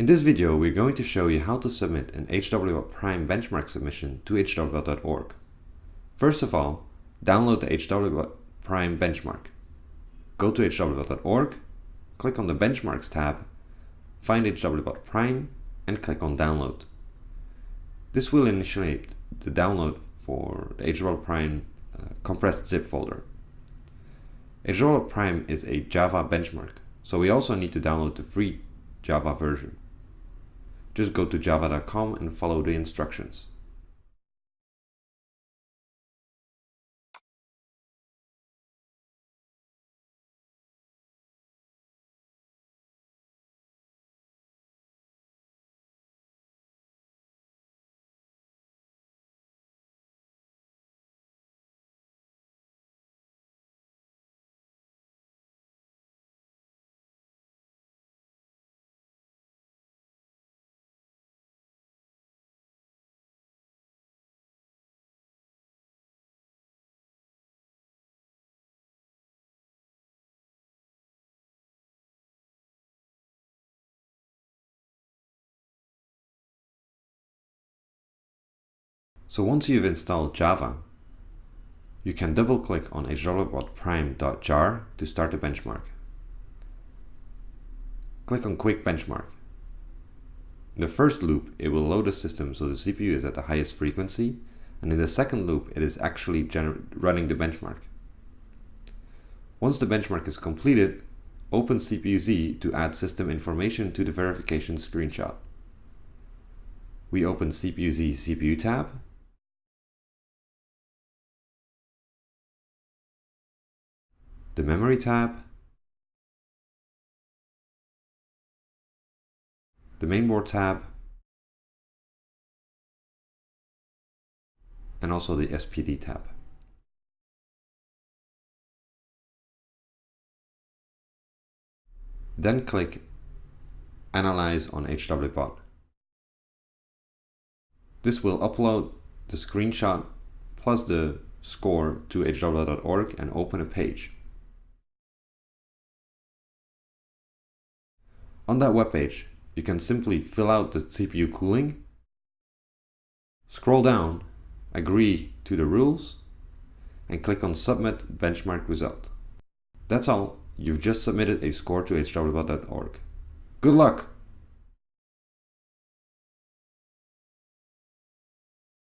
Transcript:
In this video, we're going to show you how to submit an HWBot Prime benchmark submission to hwbot.org. First of all, download the HWBot Prime benchmark. Go to hwbot.org, click on the Benchmarks tab, find HWBot Prime, and click on Download. This will initiate the download for the HWBot Prime uh, compressed zip folder. HWBot Prime is a Java benchmark, so we also need to download the free Java version. Just go to java.com and follow the instructions. So once you've installed Java, you can double click on hwbotprime.jar to start the benchmark. Click on Quick Benchmark. In the first loop, it will load the system so the CPU is at the highest frequency, and in the second loop, it is actually running the benchmark. Once the benchmark is completed, open CPU-Z to add system information to the verification screenshot. We open CPU-Z CPU tab the Memory tab, the Mainboard tab, and also the SPD tab. Then click Analyze on HWBot. This will upload the screenshot plus the score to hwbot.org and open a page. On that web page, you can simply fill out the CPU cooling, scroll down, agree to the rules, and click on Submit Benchmark Result. That's all. You've just submitted a score to hwbot.org. Good luck!